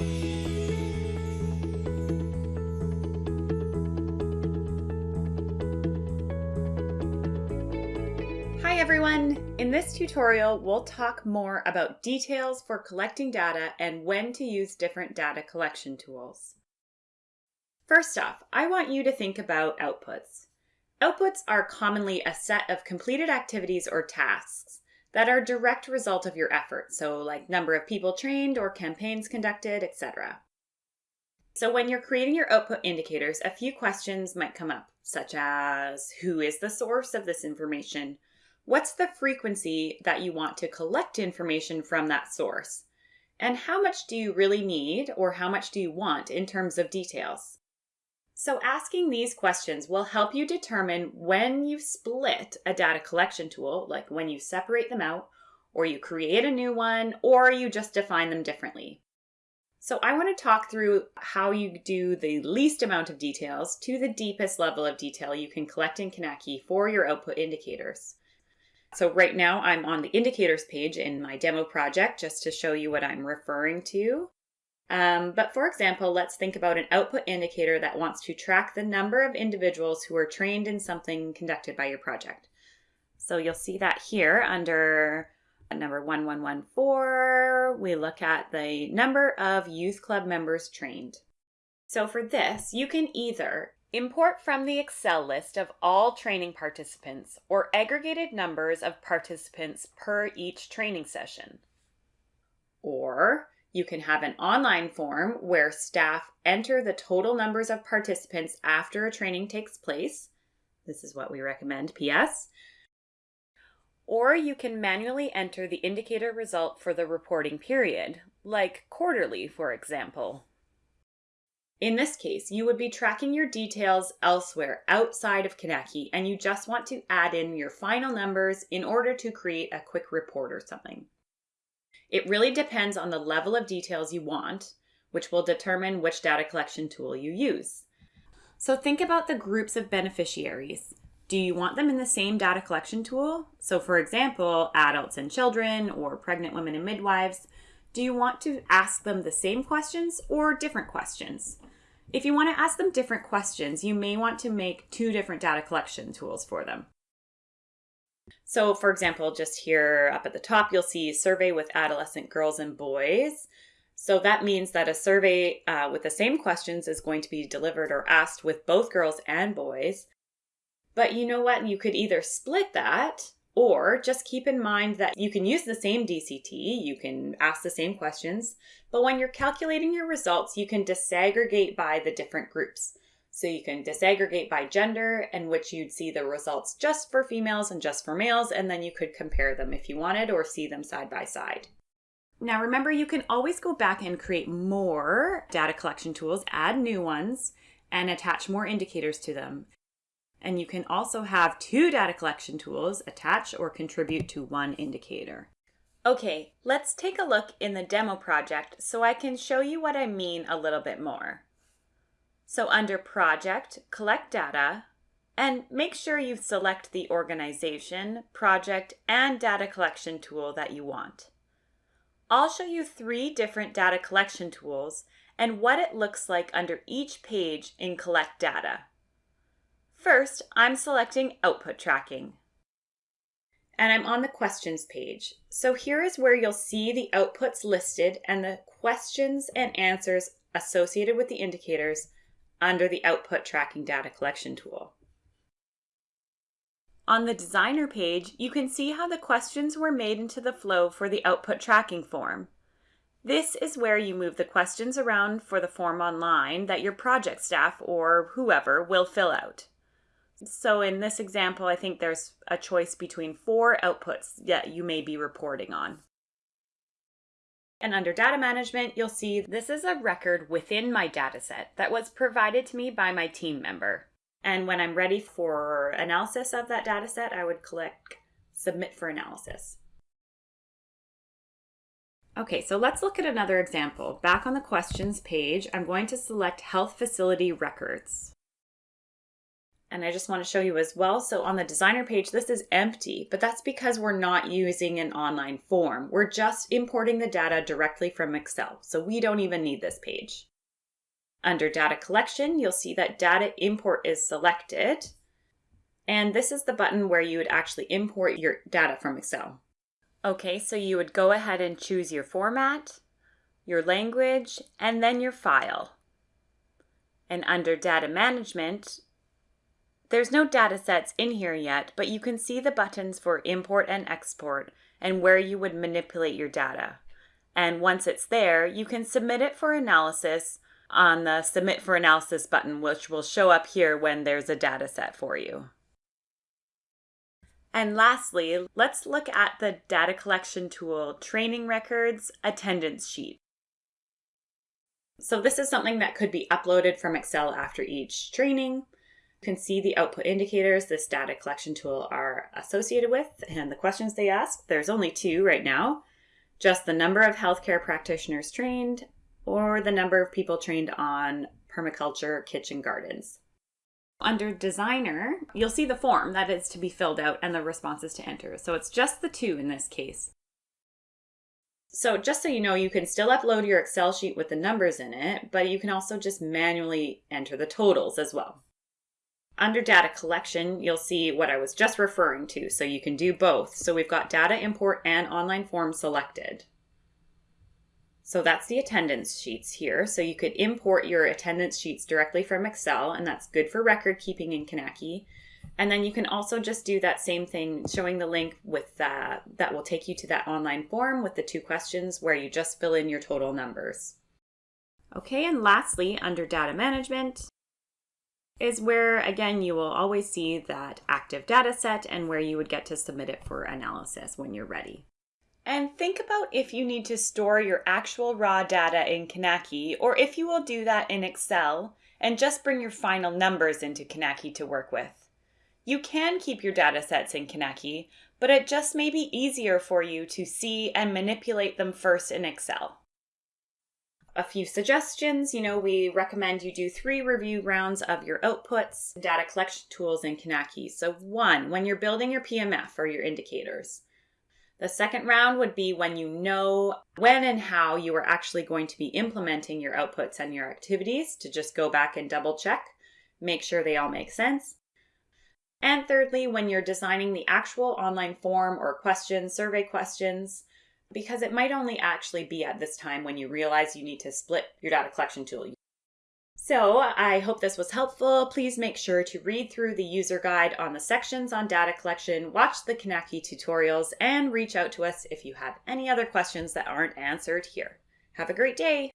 Hi everyone! In this tutorial, we'll talk more about details for collecting data and when to use different data collection tools. First off, I want you to think about outputs. Outputs are commonly a set of completed activities or tasks that are direct result of your effort, so like number of people trained or campaigns conducted, etc. So when you're creating your output indicators, a few questions might come up, such as who is the source of this information? What's the frequency that you want to collect information from that source? And how much do you really need or how much do you want in terms of details? So asking these questions will help you determine when you split a data collection tool, like when you separate them out, or you create a new one, or you just define them differently. So I want to talk through how you do the least amount of details to the deepest level of detail you can collect in Kinaki for your output indicators. So right now I'm on the indicators page in my demo project just to show you what I'm referring to. Um, but for example, let's think about an output indicator that wants to track the number of individuals who are trained in something conducted by your project. So you'll see that here under number 1114, we look at the number of youth club members trained. So for this, you can either Import from the Excel list of all training participants or aggregated numbers of participants per each training session. Or you can have an online form where staff enter the total numbers of participants after a training takes place. This is what we recommend, PS. Or you can manually enter the indicator result for the reporting period, like quarterly, for example. In this case, you would be tracking your details elsewhere outside of Kinaki and you just want to add in your final numbers in order to create a quick report or something. It really depends on the level of details you want, which will determine which data collection tool you use. So think about the groups of beneficiaries. Do you want them in the same data collection tool? So for example, adults and children or pregnant women and midwives, do you want to ask them the same questions or different questions? If you want to ask them different questions, you may want to make two different data collection tools for them. So for example, just here up at the top, you'll see survey with adolescent girls and boys. So that means that a survey uh, with the same questions is going to be delivered or asked with both girls and boys. But you know what? You could either split that or just keep in mind that you can use the same DCT, you can ask the same questions, but when you're calculating your results, you can disaggregate by the different groups. So you can disaggregate by gender, in which you'd see the results just for females and just for males, and then you could compare them if you wanted or see them side by side. Now remember, you can always go back and create more data collection tools, add new ones, and attach more indicators to them. And you can also have two data collection tools attach or contribute to one indicator. Okay, let's take a look in the demo project so I can show you what I mean a little bit more. So under Project, Collect Data, and make sure you select the organization, project, and data collection tool that you want. I'll show you three different data collection tools and what it looks like under each page in Collect Data. First, I'm selecting Output Tracking. And I'm on the questions page. So here is where you'll see the outputs listed and the questions and answers associated with the indicators under the Output Tracking Data Collection tool. On the Designer page, you can see how the questions were made into the flow for the Output Tracking form. This is where you move the questions around for the form online that your project staff or whoever will fill out. So in this example, I think there's a choice between four outputs that you may be reporting on. And under data management, you'll see this is a record within my dataset that was provided to me by my team member. And when I'm ready for analysis of that dataset, I would click submit for analysis. Okay, so let's look at another example. Back on the questions page, I'm going to select health facility records. And I just want to show you as well. So on the designer page, this is empty, but that's because we're not using an online form. We're just importing the data directly from Excel. So we don't even need this page. Under data collection, you'll see that data import is selected. And this is the button where you would actually import your data from Excel. Okay, so you would go ahead and choose your format, your language, and then your file. And under data management, there's no data sets in here yet, but you can see the buttons for import and export and where you would manipulate your data. And once it's there, you can submit it for analysis on the Submit for Analysis button, which will show up here when there's a data set for you. And lastly, let's look at the data collection tool training records attendance sheet. So this is something that could be uploaded from Excel after each training. You can see the output indicators this data collection tool are associated with and the questions they ask. There's only two right now, just the number of healthcare practitioners trained or the number of people trained on permaculture kitchen gardens. Under designer, you'll see the form that is to be filled out and the responses to enter. So it's just the two in this case. So just so you know, you can still upload your Excel sheet with the numbers in it, but you can also just manually enter the totals as well. Under data collection, you'll see what I was just referring to, so you can do both. So we've got data import and online form selected. So that's the attendance sheets here. So you could import your attendance sheets directly from Excel, and that's good for record keeping in Kinaki. And then you can also just do that same thing, showing the link with that, that will take you to that online form with the two questions where you just fill in your total numbers. Okay, and lastly, under data management is where, again, you will always see that active data set and where you would get to submit it for analysis when you're ready. And think about if you need to store your actual raw data in Kinaki, or if you will do that in Excel and just bring your final numbers into Kinaki to work with. You can keep your data sets in Kinaki, but it just may be easier for you to see and manipulate them first in Excel. A few suggestions, you know, we recommend you do three review rounds of your outputs, data collection tools and Kinaki. So one, when you're building your PMF or your indicators. The second round would be when you know when and how you are actually going to be implementing your outputs and your activities to just go back and double check, make sure they all make sense. And thirdly, when you're designing the actual online form or questions, survey questions, because it might only actually be at this time when you realize you need to split your data collection tool. So I hope this was helpful. Please make sure to read through the user guide on the sections on data collection, watch the Kinaki tutorials, and reach out to us if you have any other questions that aren't answered here. Have a great day!